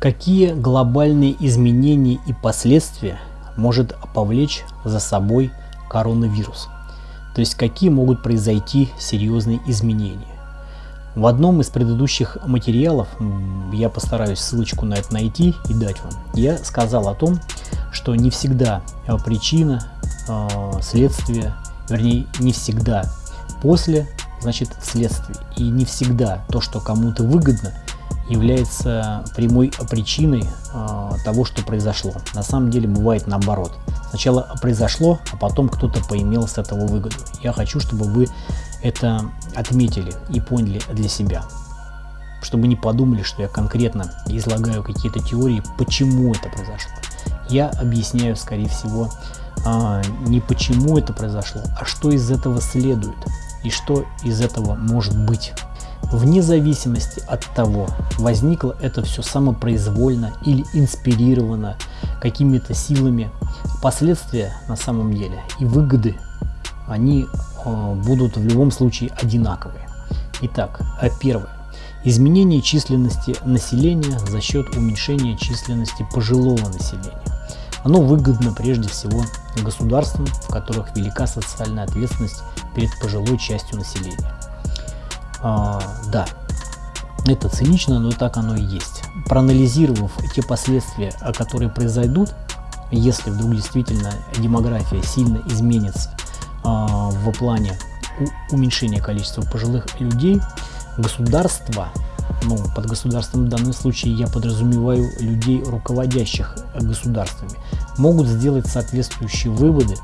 Какие глобальные изменения и последствия может повлечь за собой коронавирус? То есть какие могут произойти серьезные изменения? В одном из предыдущих материалов, я постараюсь ссылочку на это найти и дать вам, я сказал о том, что не всегда э, причина, э, следствие, вернее не всегда после, значит следствие. И не всегда то, что кому-то выгодно, является прямой причиной э, того, что произошло. На самом деле бывает наоборот. Сначала произошло, а потом кто-то поимел с этого выгоду. Я хочу, чтобы вы это отметили и поняли для себя. Чтобы не подумали, что я конкретно излагаю какие-то теории, почему это произошло. Я объясняю, скорее всего, э, не почему это произошло, а что из этого следует и что из этого может быть. Вне зависимости от того, возникло это все самопроизвольно или инспирировано какими-то силами, последствия на самом деле и выгоды, они э, будут в любом случае одинаковые. Итак, а первое. Изменение численности населения за счет уменьшения численности пожилого населения. Оно выгодно прежде всего государствам, в которых велика социальная ответственность перед пожилой частью населения. А, да, это цинично, но так оно и есть. Проанализировав те последствия, которые произойдут, если вдруг действительно демография сильно изменится а, в плане уменьшения количества пожилых людей, государство, ну, под государством в данном случае я подразумеваю людей, руководящих государствами, могут сделать соответствующие выводы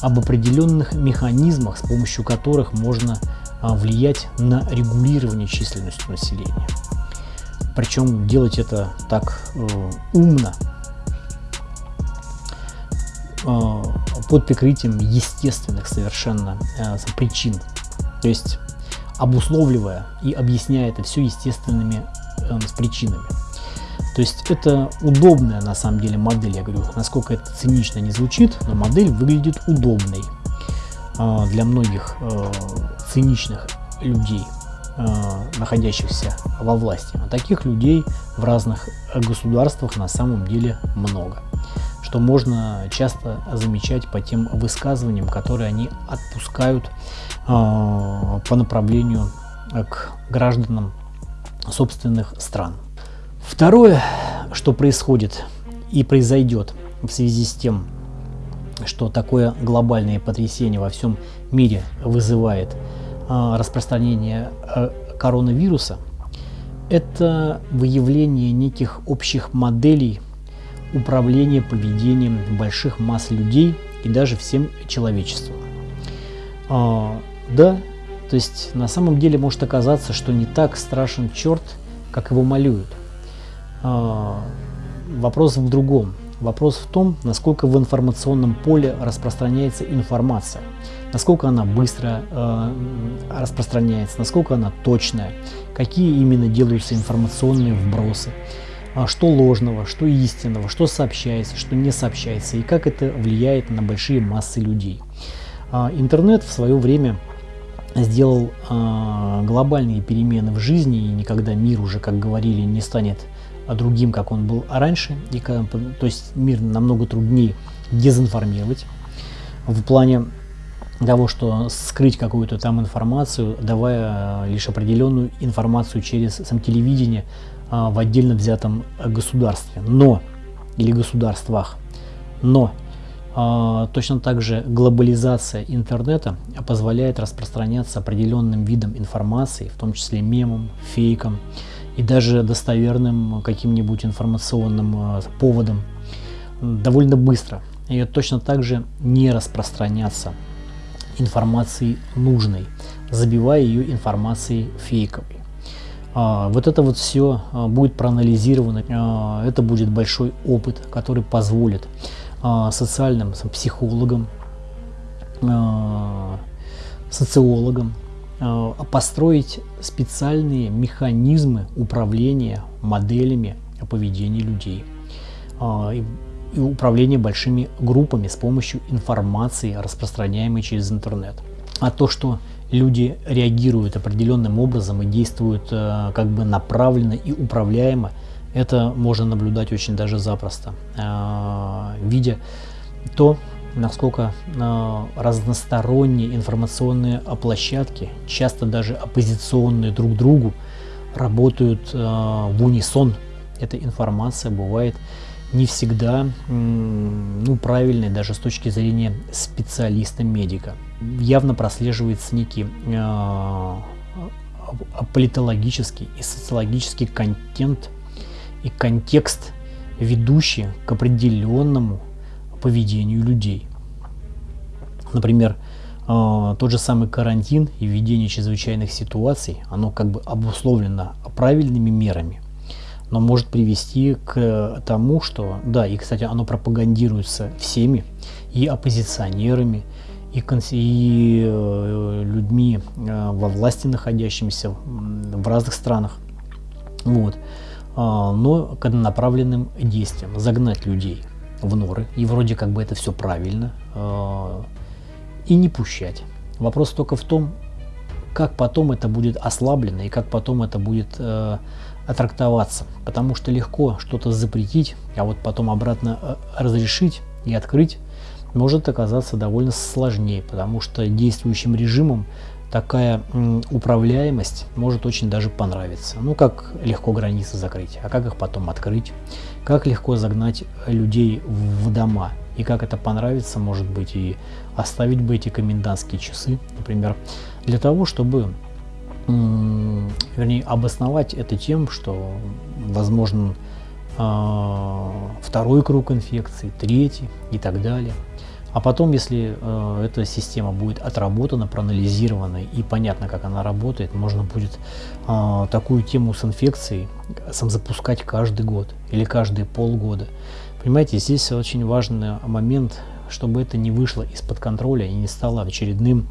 об определенных механизмах, с помощью которых можно а, влиять на регулирование численности населения. Причем делать это так э, умно, э, под прикрытием естественных совершенно э, причин. То есть обусловливая и объясняя это все естественными э, причинами. То есть это удобная на самом деле модель, я говорю, насколько это цинично не звучит, но модель выглядит удобной для многих э, циничных людей, э, находящихся во власти. А таких людей в разных государствах на самом деле много, что можно часто замечать по тем высказываниям, которые они отпускают э, по направлению к гражданам собственных стран. Второе, что происходит и произойдет в связи с тем, что такое глобальное потрясение во всем мире вызывает э, распространение э, коронавируса, это выявление неких общих моделей управления поведением больших масс людей и даже всем человечеством. Э, да, то есть на самом деле может оказаться, что не так страшен черт, как его малюют. А, вопрос в другом. Вопрос в том, насколько в информационном поле распространяется информация, насколько она быстро э, распространяется, насколько она точная, какие именно делаются информационные вбросы, э, что ложного, что истинного, что сообщается, что не сообщается и как это влияет на большие массы людей. Э, интернет в свое время сделал э, глобальные перемены в жизни и никогда мир уже, как говорили, не станет другим, как он был раньше. И, то есть мир намного труднее дезинформировать в плане того, что скрыть какую-то там информацию, давая лишь определенную информацию через сам телевидение а, в отдельно взятом государстве, но или государствах. Но а, точно так же глобализация интернета позволяет распространяться определенным видом информации, в том числе мемом, фейком, и даже достоверным каким-нибудь информационным э, поводом довольно быстро. И точно так же не распространяться информацией нужной, забивая ее информацией фейковой. А, вот это вот все а, будет проанализировано, а, это будет большой опыт, который позволит социальным психологам, социологам, построить специальные механизмы управления моделями поведения людей э, и управления большими группами с помощью информации, распространяемой через интернет. А то, что люди реагируют определенным образом и действуют э, как бы направленно и управляемо, это можно наблюдать очень даже запросто, э, видя то, насколько э, разносторонние информационные площадки, часто даже оппозиционные друг другу, работают в унисон. Эта информация бывает не всегда ну, правильной даже с точки зрения специалиста-медика. Явно прослеживается некий э, политологический и социологический контент и контекст, ведущий к определенному поведению людей. Например, э, тот же самый карантин и введение чрезвычайных ситуаций, оно как бы обусловлено правильными мерами – но может привести к тому, что, да, и, кстати, оно пропагандируется всеми, и оппозиционерами, и, и э, людьми э, во власти находящимися в разных странах. Вот. А, но к направленным действиям, загнать людей в норы, и вроде как бы это все правильно, а, и не пущать. Вопрос только в том, как потом это будет ослаблено и как потом это будет э, трактоваться, потому что легко что-то запретить, а вот потом обратно э, разрешить и открыть может оказаться довольно сложнее, потому что действующим режимом такая управляемость может очень даже понравиться. Ну, как легко границы закрыть, а как их потом открыть, как легко загнать людей в дома, и как это понравится, может быть, и оставить бы эти комендантские часы, например, для того, чтобы вернее, обосновать это тем, что возможен э, второй круг инфекции, третий и так далее. А потом, если э, эта система будет отработана, проанализирована и понятно, как она работает, можно будет э, такую тему с инфекцией сам запускать каждый год или каждые полгода. Понимаете, здесь очень важный момент, чтобы это не вышло из-под контроля и не стало очередным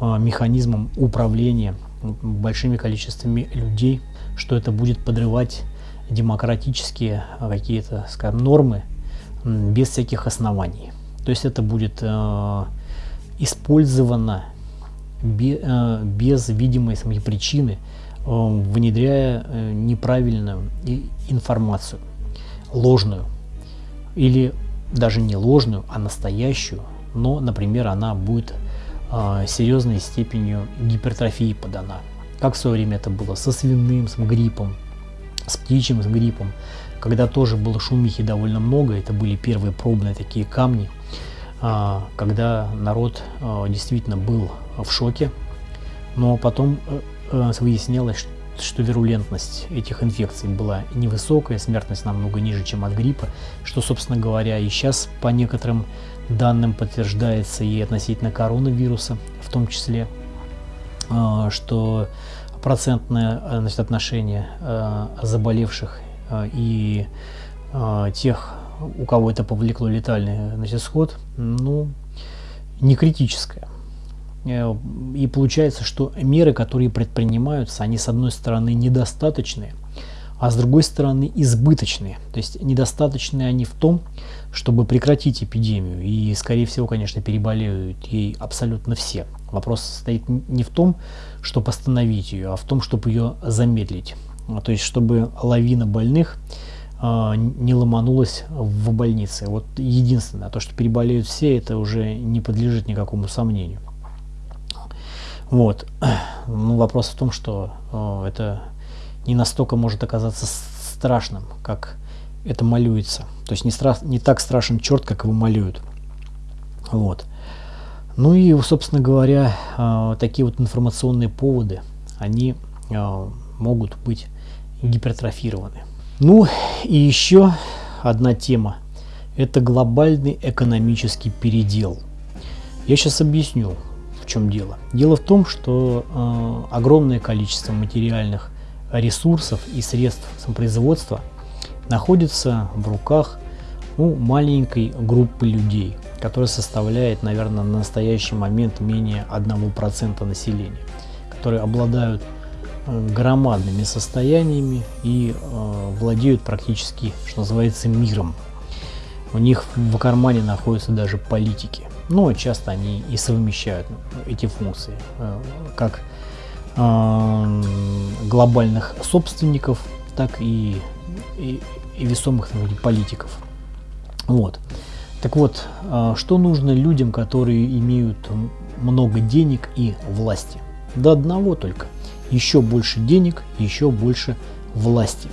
э, механизмом управления большими количествами людей, что это будет подрывать демократические какие-то, скажем, нормы без всяких оснований. То есть это будет э, использовано бе, э, без видимой самой причины, э, внедряя э, неправильную информацию, ложную. Или даже не ложную, а настоящую, но, например, она будет э, серьезной степенью гипертрофии подана. Как в свое время это было? Со свиным, с гриппом, с птичьим с гриппом, когда тоже было шумихи довольно много, это были первые пробные такие камни, э, когда народ э, действительно был в шоке, но потом э, э выяснялось, что вирулентность этих инфекций была невысокая, смертность намного ниже, чем от гриппа, что, собственно говоря, и сейчас по некоторым данным подтверждается и относительно коронавируса, в том числе, а, что процентное значит, отношение а, заболевших а, и тех, у кого это повлекло летальный значит, исход, ну, не критическое. Э, и получается, что меры, которые предпринимаются, они с одной стороны недостаточные, а с другой стороны избыточные. То есть недостаточные они в том, чтобы прекратить эпидемию. И, скорее всего, конечно, переболеют ей абсолютно все. Вопрос состоит не в том, чтобы остановить ее, а в том, чтобы ее замедлить. То есть, чтобы лавина больных э, не ломанулась в больнице. Вот единственное, то, что переболеют все, это уже не подлежит никакому сомнению. Вот. Ну, вопрос в том, что э, это не настолько может оказаться страшным, как это малюется. То есть не, стра не так страшен черт, как его малюют. Вот. Ну и, собственно говоря, э, такие вот информационные поводы, они э, могут быть гипертрофированы. Ну и еще одна тема. Это глобальный экономический передел. Я сейчас объясню, в чем дело. Дело в том, что э, огромное количество материальных ресурсов и средств самопроизводства находится в руках ну, маленькой группы людей, которая составляет, наверное, на настоящий момент менее 1% населения, которые обладают громадными состояниями и э, владеют практически, что называется, миром. У них в кармане находятся даже политики но часто они и совмещают эти функции, э, как глобальных собственников, так и и, и весомых там, политиков. Вот. Так вот, а, что нужно людям, которые имеют много денег и власти? До одного только. Еще больше денег, еще больше власти.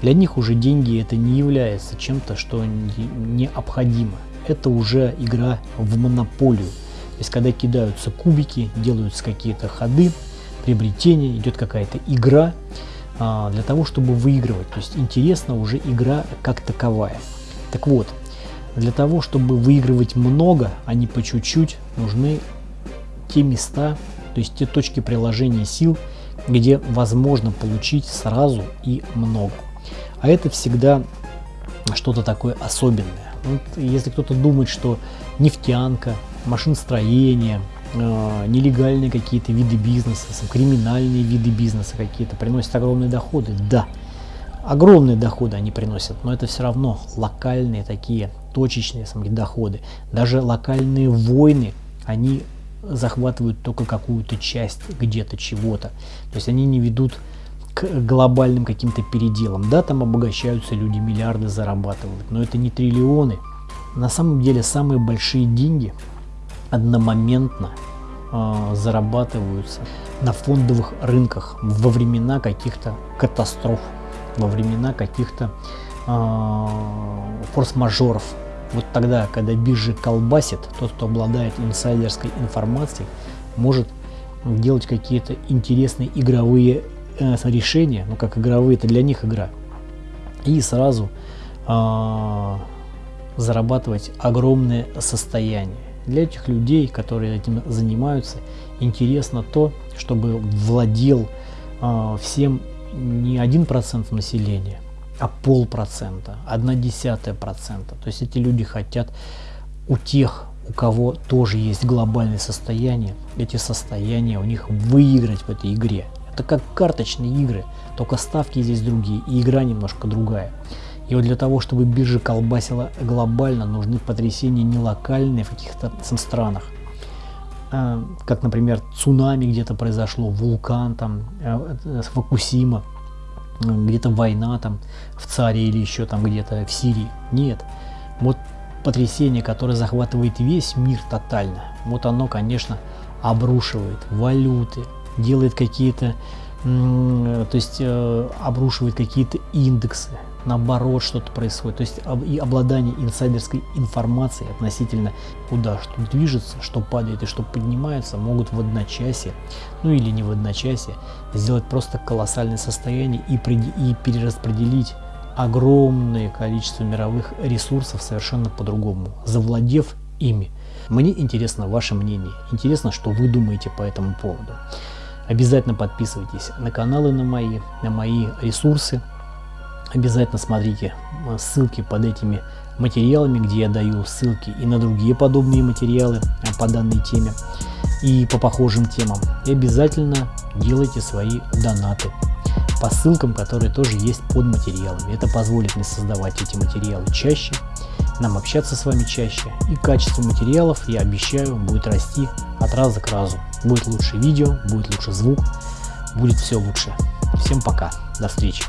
Для них уже деньги это не является чем-то, что необходимо. Это уже игра в монополию. То есть, когда кидаются кубики, делаются какие-то ходы, приобретения, идет какая-то игра а, для того, чтобы выигрывать. То есть, интересна уже игра как таковая. Так вот, для того, чтобы выигрывать много, а не по чуть-чуть, нужны те места, то есть те точки приложения сил, где возможно получить сразу и много. А это всегда что-то такое особенное. Вот если кто-то думает, что нефтянка, машиностроение, э, нелегальные какие-то виды бизнеса, криминальные виды бизнеса какие-то приносят огромные доходы, да, огромные доходы они приносят, но это все равно локальные такие точечные сами доходы. Даже локальные войны, они захватывают только какую-то часть где-то чего-то. То есть они не ведут к глобальным каким-то переделам. Да, там обогащаются люди, миллиарды зарабатывают, но это не триллионы. На самом деле самые большие деньги одномоментно э, зарабатываются на фондовых рынках во времена каких-то катастроф, во времена каких-то э, форс-мажоров. Вот тогда, когда биржи колбасит, тот, кто обладает инсайдерской информацией, может делать какие-то интересные игровые э, решения, ну как игровые, это для них игра, и сразу э, зарабатывать огромное состояние. Для этих людей, которые этим занимаются, интересно то, чтобы владел э, всем не один процент населения, а полпроцента, одна десятая процента. То есть эти люди хотят у тех, у кого тоже есть глобальное состояние, эти состояния у них выиграть в этой игре. Это как карточные игры, только ставки здесь другие и игра немножко другая. И вот для того, чтобы биржа колбасила глобально, нужны потрясения не локальные в каких-то странах. А, как, например, цунами где-то произошло, вулкан там, э, э, Фукусима где-то война там в царе или еще там где-то в Сирии. Нет. Вот потрясение, которое захватывает весь мир тотально, вот оно, конечно, обрушивает валюты, делает какие-то, то есть э, обрушивает какие-то индексы, наоборот что-то происходит. То есть и обладание инсайдерской информацией относительно куда что движется, что падает и что поднимается, могут в одночасье, ну или не в одночасье, сделать просто колоссальное состояние и, и перераспределить огромное количество мировых ресурсов совершенно по-другому, завладев ими. Мне интересно ваше мнение, интересно, что вы думаете по этому поводу. Обязательно подписывайтесь на каналы на мои, на мои ресурсы, Обязательно смотрите э, ссылки под этими материалами, где я даю ссылки и на другие подобные материалы э, по данной теме и по похожим темам. И обязательно делайте свои донаты по ссылкам, которые тоже есть под материалами. Это позволит мне создавать эти материалы чаще, нам общаться с вами чаще. И качество материалов, я обещаю, будет расти от раза к разу. Будет лучше видео, будет лучше звук, будет все лучше. Всем пока, до встречи.